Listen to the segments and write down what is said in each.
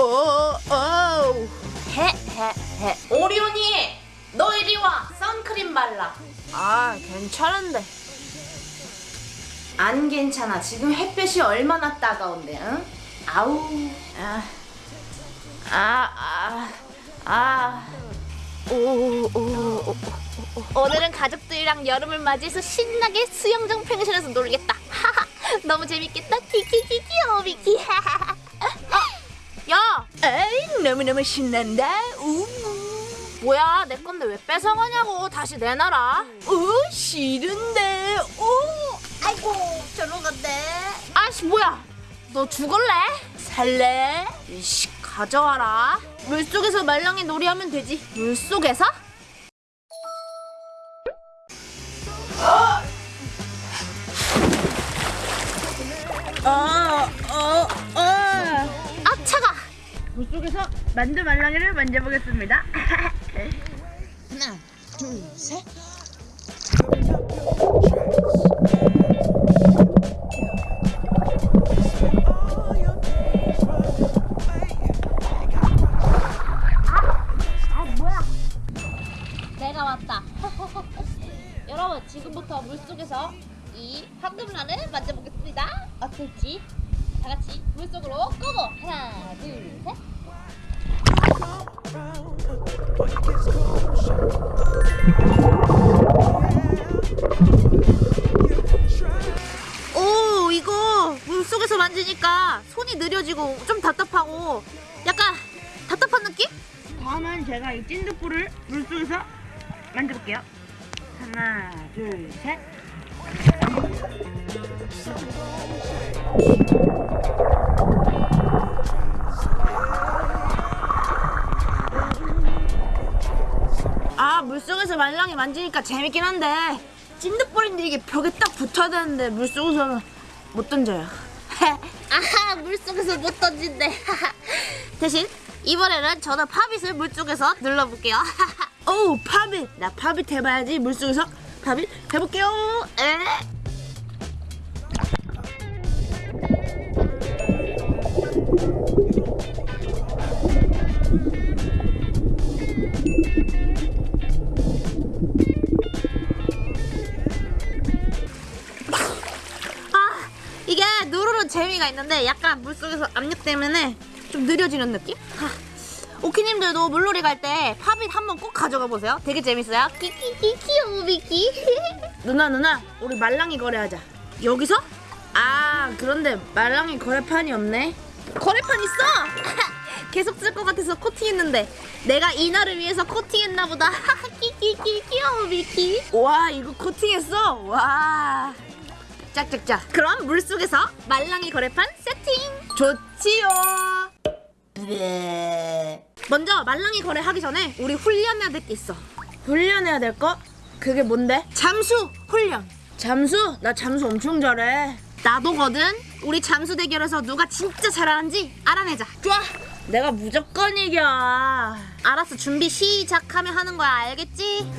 오, 오. 헤헤헤 오리온이 너 이리 와 선크림 발라 아, 괜찮은데. 안 괜찮아 지금 햇볕이 얼마나 따가운데 응? 아우 아, 아, 아, 아. 오, 오, 오, 오, 오. 오늘은 가족들이랑 여름을 맞이해서 신나게 수영장 펜션에서 놀겠다. 하하, 너무 재밌겠다. 키키키키 오비키. 어, 야, 에이 너무너무 신난다 우 뭐야 내 건데 왜 뺏어가냐고. 다시 내놔라. 우 싫은데 우 아이고, 저로 간대. 아씨 뭐야? 너 죽을래? 살래? 이씨 가져와라. 물 속에서 말랑이 놀이하면 되지. 물 속에서? 물 속에서 만두 말랑이를 만져보겠습니다 하나, 둘, 셋. 아 뭐야? 내가 왔다. 여러분 지금부터 물 속에서 이 황금란을 만져보겠습니다. 어떨지 다 같이 물 속으로 고고 하나, 둘, 셋. 물속에서 만지니까 손이 느려지고 좀 답답하고 약간 답답한 느낌? 다음은 제가 이 찐득불을 물 속에서 만져볼게요. 하나 둘셋. 아 물속에서 말랑이 만지니까 재밌긴 한데 찐득볼인데 이게 벽에 딱 붙어야 되는데 물속에서는 못 던져요 물속에서 못 던진대. 대신 이번에는 저는 팝잇을 물속에서 눌러볼게요. 오 팝잇 나 팝잇 해봐야지. 물속에서 팝잇 해볼게요. 에? 재미가 있는데 약간 물속에서 압력 때문에 좀 느려지는 느낌? 하, 오키님들도 물놀이 갈 때 Pop It 한번 꼭 가져가 보세요. 되게 재밌어요. 키키키 키 오 비키. 누나 누나 우리 말랑이 거래하자. 여기서? 아 그런데 말랑이 거래판이 없네. 거래판 있어. 계속 쓸 것 같아서 코팅했는데 내가 이날을 위해서 코팅했나 보다. 키키키 키 오 비키. 와 이거 코팅했어. 와. 짝짝짝. 그럼 물속에서 말랑이 거래판 세팅. 좋지요. 네. 먼저 말랑이 거래하기 전에 우리 훈련해야 될 게 있어. 훈련해야 될 거? 그게 뭔데? 잠수 훈련. 잠수? 나 잠수 엄청 잘해. 나도거든. 우리 잠수 대결에서 누가 진짜 잘하는지 알아내자. 좋아. 내가 무조건 이겨. 알았어. 준비 시작하면 하는 거야. 알겠지?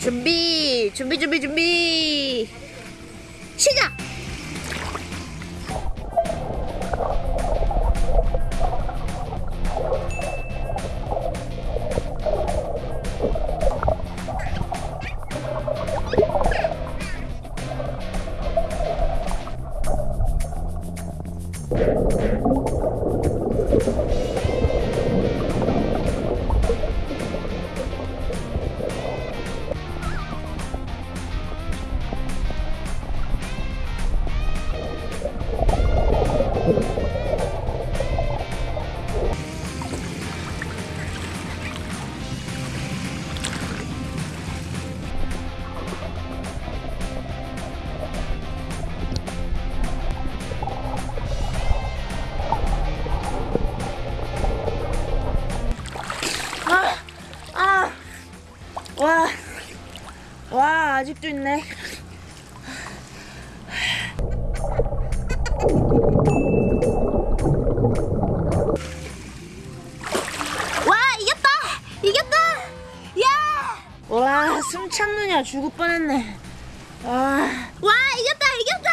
준비. 준비 준비 준비. 시작. 아직도 있네. 와, 이겼다! 이겼다! 야! 와, 숨 참느냐 죽을 뻔했네. 와, 와, 이겼다! 이겼다!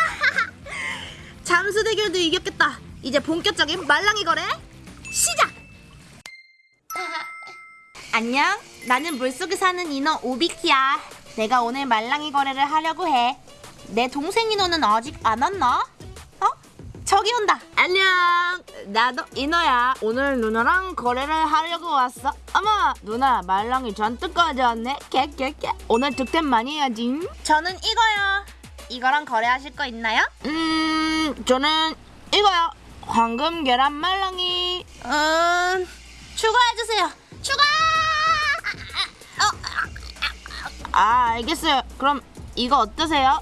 잠수 대결도 이겼겠다. 이제 본격적인 말랑이 거래 시작! 안녕. 나는 물속에 사는 인어 오비키야. 내가 오늘 말랑이 거래를 하려고 해. 내 동생 인어는 아직 안 왔나? 어? 저기 온다. 안녕. 나도 인어야. 오늘 누나랑 거래를 하려고 왔어. 어머, 누나 말랑이 잔뜩 가져왔네. 개개개. 오늘 득템 많이 해야지. 저는 이거요. 이거랑 거래하실 거 있나요? 음, 저는 이거요. 황금 계란 말랑이. 음, 추가해주세요. 추가! 아, 알겠어요. 그럼 이거 어떠세요?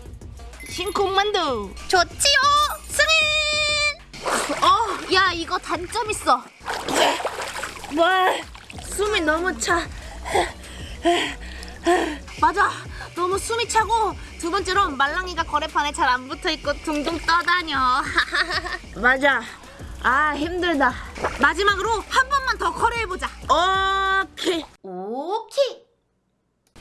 신콩만두. 좋지요, 승인. 어, 야 이거 단점 있어. 뭘? 숨이 너무 차. 맞아. 너무 숨이 차고 두 번째로 말랑이가 거래판에 잘 안 붙어 있고 둥둥 떠다녀. 맞아. 아 힘들다. 마지막으로 한 번만 더 거래해 보자. 오케이. 오케이.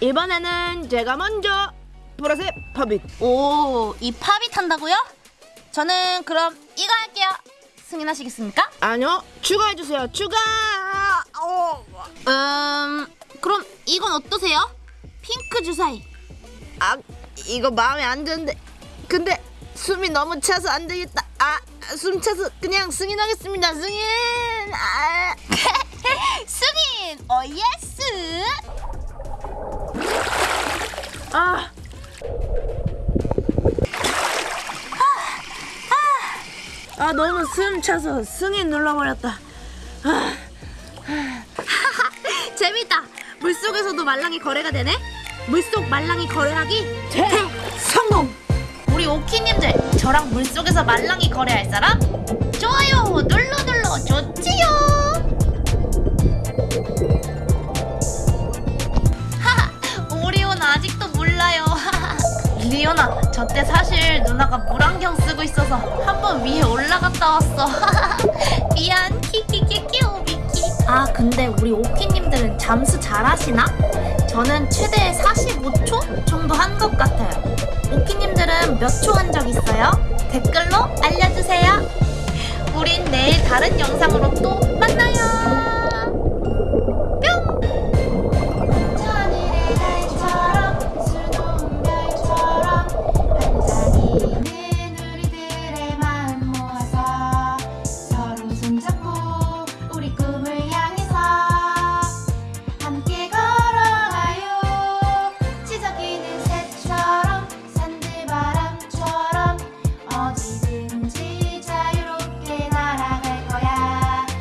이번에는 제가 먼저 보라색 팝잇. 오, 이 팝잇 한다고요? 저는 그럼 이거 할게요. 승인하시겠습니까? 아니요, 추가해 주세요. 추가. 어. 음, 그럼 이건 어떠세요? 핑크 주사위. 아, 이거 마음에 안 드는데. 근데 숨이 너무 차서 안 되겠다. 아, 숨 차서 그냥 승인하겠습니다. 승인. 아. 승인. 어, yes. 아. 아, 너무 숨 차서 승인 눌러버렸다. 아. 재밌다. 물속에서도 말랑이 거래가 되네. 물속 말랑이 거래하기 대 성공. 우리 오키님들 저랑 물속에서 말랑이 거래할 사람 좋아요 눌러 리오나, 저때 사실 누나가 물안경 쓰고 있어서 한 번 위에 올라갔다 왔어. 미안, 키키키키 오비키. 아, 근데 우리 오키님들은 잠수 잘하시나? 저는 최대 45초 정도 한 것 같아요. 오키님들은 몇 초 한 적 있어요? 댓글로 알려주세요. 우린 내일 다른 영상으로 또.